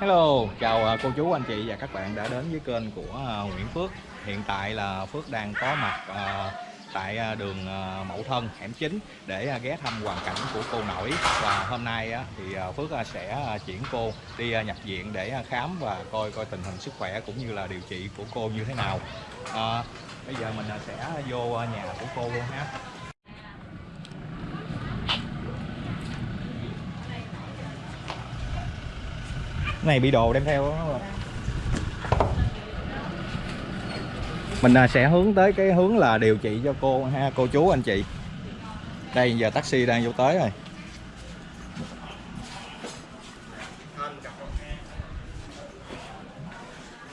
Hello, chào à, cô chú anh chị và các bạn đã đến với kênh của à, Nguyễn Phước. Hiện tại là Phước đang có mặt à, tại à, đường à, Mậu Thân, hẻm 9 để à, ghé thăm hoàn cảnh của cô Nổi Và hôm nay á, thì à, Phước à, sẽ à, chuyển cô đi à, nhập viện để à, khám và coi coi tình hình sức khỏe cũng như là điều trị của cô như thế nào. À, Bây giờ mình à, sẽ vô à, nhà của cô luôn ha Cái này bị đồ đem theo đó. Mình à, sẽ hướng tới cái hướng là điều trị cho cô ha cô chú anh chị. Đây giờ taxi đang vô tới rồi.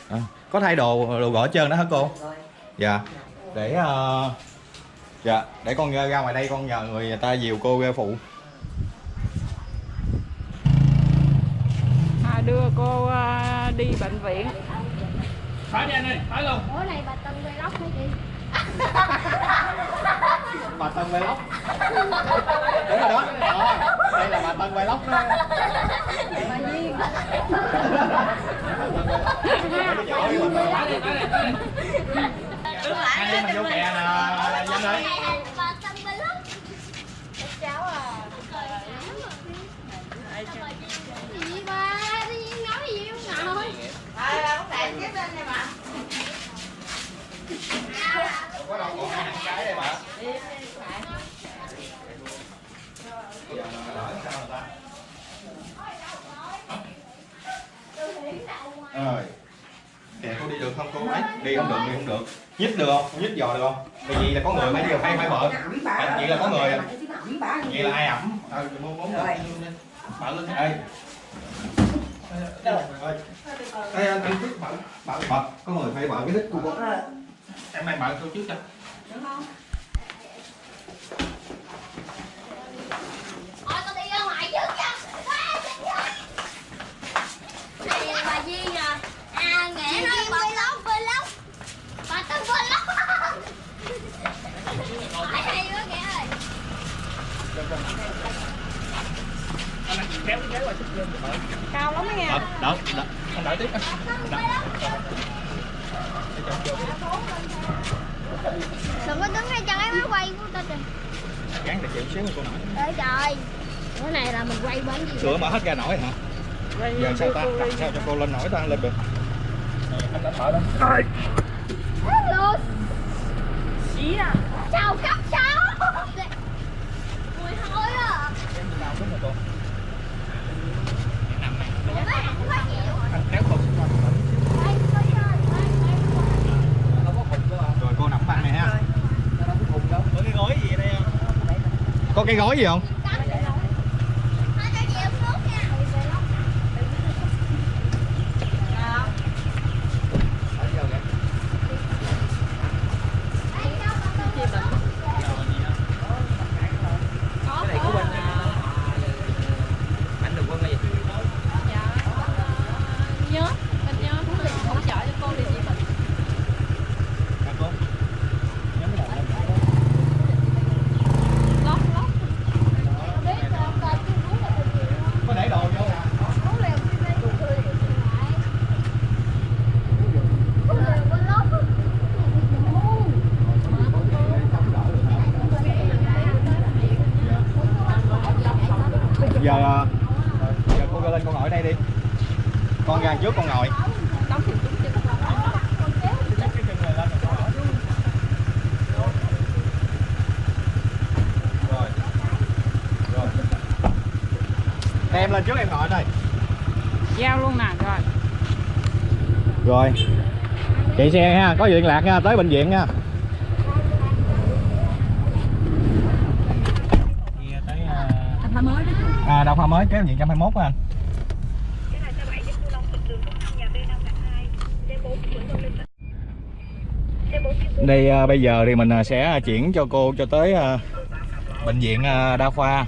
À, có thay đồ đồ gõ trơn đó hả cô? Dạ. Để uh, dạ để con ra ngoài đây con nhờ người ta dìu cô ra phụ à, đưa cô à, đi bệnh viện. Phải đi anh ơi phải luôn. Ủa này bà Tân vlog hả chị? bà Tân Vlog. Đúng rồi đó. Ờ, đây là bà Tân Vlog đó. Bà Duyên anh em mình vô kè nè danh ơi Bà Tân vlog cháu à Gì bà? Tự nhiên nói gì không ngồi có đâu còn hai cái đây giờ mà lỡ sao người ta rồi. Kìa cô đi được không cô ấy? Đi không được đi không được. Nhích được không? Nhích giò được không? Vì vậy là có người phải đi phải phải bợ vậy là có người. Vậy là ai ẩm? Bốn bợ lên đây đây anh trước bợ bợ bợ có người phải bợ cái đít của cô em mang bợ cô trước cho. Thôi con đi ra ngoài trước nha Này bà Duyên à À nghĩa nói bà vlog vlog Bà Tân vlog Hỏi hay quá kìa ơi kéo cái ghế qua chút lên cao lắm đó nha đỡ đỡ đỡ anh đợi tiếp Đừng có đứng ngay chân ấy má quay của tao trời gắn để chịu xíu cô nổi Trời trời Bữa này là mình quay bên gì cửa mở hết ra nổi hả? Giờ sao ta? đặt sao cho cô lên nổi ta lên được. Anh đã thở đó Hello xí à Chào cấp sáu Mùi hôi à Ủa, mấy hàng quá nhiều anh kéo cô xuống qua Đây, coi chơi, đây, đây. rồi cô nằm băng này ha có cái gối gì đây có cái gói gì không Thôi cho chị uống nước nha Đây, đâu, con đâu. dạ nhớ mình nhớ hỗ trợ cho cô điều trị bệnh lót lót Biết rồi, coi chú uống là được nhiều không? có để đồ vô nè Uống liều đi đây, tụi tôi liền lại. Uống liều bên lót á. giờ ờ, giờ cô ra lên con ngồi đây đi con ra trước con ngồi đóng thì đúng chứ rồi rồi em lên trước em ngồi đây. Giao luôn nè rồi. Rồi. Chạy xe ha có gì liên lạc nha tới bệnh viện nha. Thành phố mới đó à đào hoa mới kéo viện 121 á anh. Đây à, bây giờ thì mình à, sẽ chuyển cho cô cho tới à, bệnh viện à, đa khoa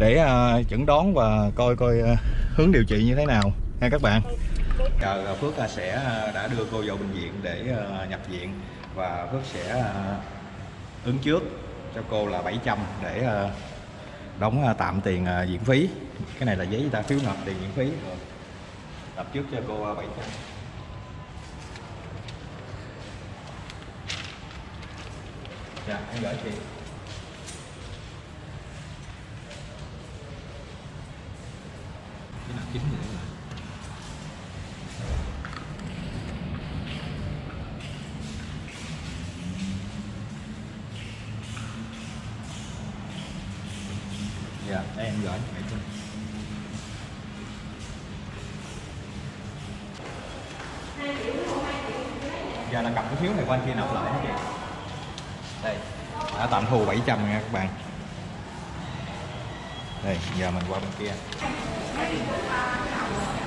để uh, chẩn đoán và coi coi uh, hướng điều trị như thế nào nha các bạn. Giờ à, Phước sẽ đã đưa cô vào bệnh viện để nhập viện. Và Phước sẽ ứng trước cho cô là 700 để đóng tạm tiền viện phí. Cái này là giấy ta phiếu nộp tiền viện phí. Rồi nộp trước cho cô 700 dạ em gửi chị cái nào chín nữa là dạ đây, em gửi mẹ trăm giờ là cầm cái phiếu này qua anh kia nộp lại hết chị đây, đã tạm thu 700 nha các bạn. Đây, giờ mình qua bên kia. 可以。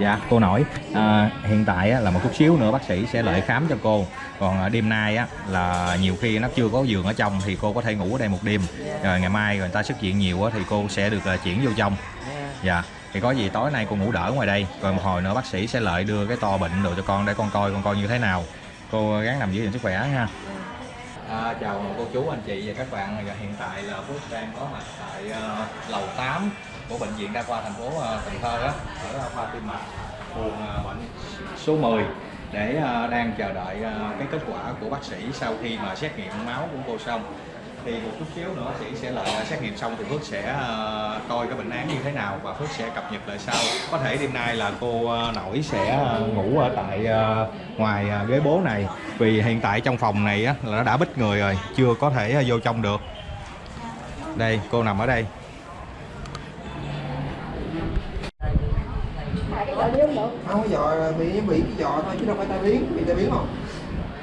Dạ cô nội. À, hiện tại á, là một chút xíu nữa bác sĩ sẽ lại khám cho cô. Còn à, đêm nay á, là nhiều khi nó chưa có giường ở trong thì cô có thể ngủ ở đây một đêm. Rồi ngày mai người ta xuất viện nhiều á, thì cô sẽ được à, chuyển vô trong. Dạ thì có gì tối nay cô ngủ đỡ ngoài đây. Rồi một hồi nữa bác sĩ sẽ lại đưa cái to bệnh đồ cho con để con coi con coi như thế nào. Cô gắng nằm giữ gìn sức khỏe nha À, chào cô chú anh chị và các bạn. Hiện tại là Phước đang có mặt tại uh, lầu 8 của bệnh viện đa khoa thành phố à, Cần Thơ đó, ở à, khoa tim mạch buồng à, bệnh số 10 để đang chờ đợi cái kết quả của bác sĩ sau khi mà xét nghiệm máu của cô xong. Thì một chút xíu nữa chị sẽ lại xét nghiệm xong thì Phước sẽ coi cái bệnh án như thế nào và Phước sẽ cập nhật lại sau. Có thể đêm nay là cô nội sẽ ngủ ở tại ngoài ghế bố này. Vì hiện tại trong phòng này là nó đã bít người rồi chưa có thể vô trong được. Đây cô nằm ở đây. Không có dọ bị bị cái dọ thôi chứ đâu phải tai biến bị tai biến không?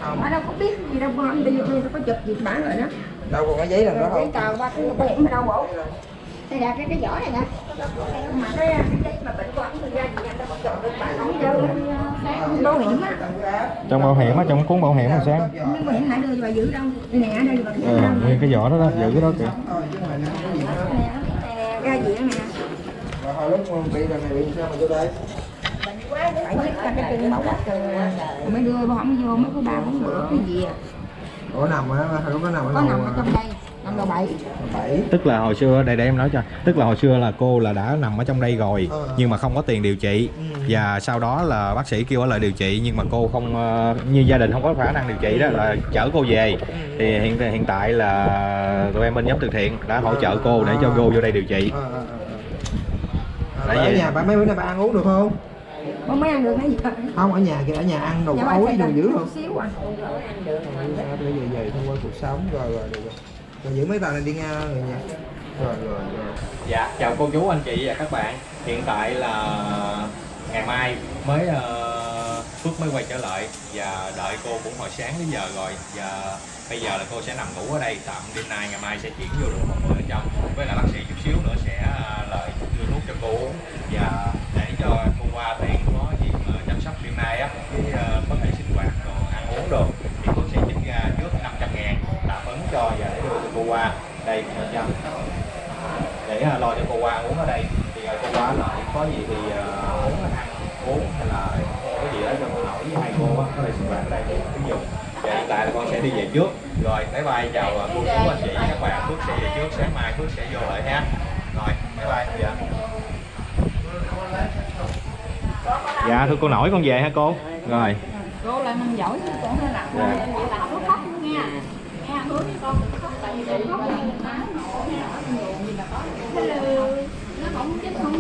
Không. Ở đâu có biết gì đâu con đi đi có chụp gì bản rồi đó. Đâu còn cái giấy làm đó không tờ ba cái bảo hiểm ở đâu bộ. Đây là cái cái vỏ này nè. Mà cái cái giấy mà bệnh của anh ra gì anh? Đâu chọn được bạn không vô sáng. Bảo hiểm á. trong bảo hiểm á trong cuốn bảo hiểm là sáng. Mà hiện tại đưa cho bà giữ đâu. Đây nè đây là ừ, nguyên cái vỏ đó đó giữ cái đó kìa. Thôi chứ mà nó có gì nữa nè ra gì đó nè hồi lúc bị lần này bị sao mà vô đây? Phải xếp ra cái chân quát rồi mới đưa không vô mới có ba bốn bữa cái gì à? Ủa nằm á hồi lúc nó nằm ở có nằm ở trong đây nằm đầu bảy bảy tức là hồi xưa đây để em nói cho. Tức là hồi xưa là cô là đã nằm ở trong đây rồi Ờ. nhưng mà không có tiền điều trị. Ừ. và sau đó là bác sĩ kêu ở lại điều trị nhưng mà cô không ờ, như gia đình không có khả năng điều trị đó là chở cô về. Thì hiện hiện tại là tụi em bên nhóm từ thiện đã hỗ trợ cô để cho cô vô đây điều trị. Ờ Tại ở vì- nhà ba mấy bữa nay bà ăn uống được không? Có mấy ăn được gì vậy không ở nhà kìa ở nhà ăn đồ Dạ, bà ối đồ cần dữ không? xíu à. Bây giờ về thông qua cuộc sống rồi rồi được rồi. Rồi giữ mấy tờ này đi nha người nhà. Rồi rồi rồi. Dạ, chào cô chú anh chị và các bạn. Hiện tại là ngày mai mới ờ, Phước mới quay trở lại Và đợi cô cũng hồi sáng đến giờ rồi. Và bây giờ là cô sẽ nằm ngủ ở đây Tạm đêm nay ngày mai sẽ chuyển vô được một người ở trong Với lại bác sĩ chút xíu nữa sẽ ờ, lại nghiệp vụ Và để cho cô qua tiện có gì ờ, chăm sóc hiện nay á cái ờ, có thể sinh hoạt rồi ăn uống đồ, thì cô sẽ trích ra trước 500 ngàn tạm ứng cho và để đưa cho cô qua đây 500 để ờ, lo cho cô qua uống ở đây. Thì cô qua lại có gì thì uống, ăn uống hay là có gì đó cho cô nổi với hai cô á, có thể sinh hoạt ở đây để sử dụng và hiện tại là con sẽ đi về trước. Rồi, bye bye, chào cô chú, anh chị, các bạn. Phước sẽ về trước, sáng mai Phước sẽ vô lại ha. Rồi, bye bye dạ. Dạ thưa cô nổi con về ha cô? Rồi. Cô lại mình giỏi chứ con hơi nặng Dạ. vậy. Là không khóc nha. Nghe hướng với con đừng khóc tại vì đừng khóc mình máu nổ nè ở nhiều gì là có. Hello. Nó không chết không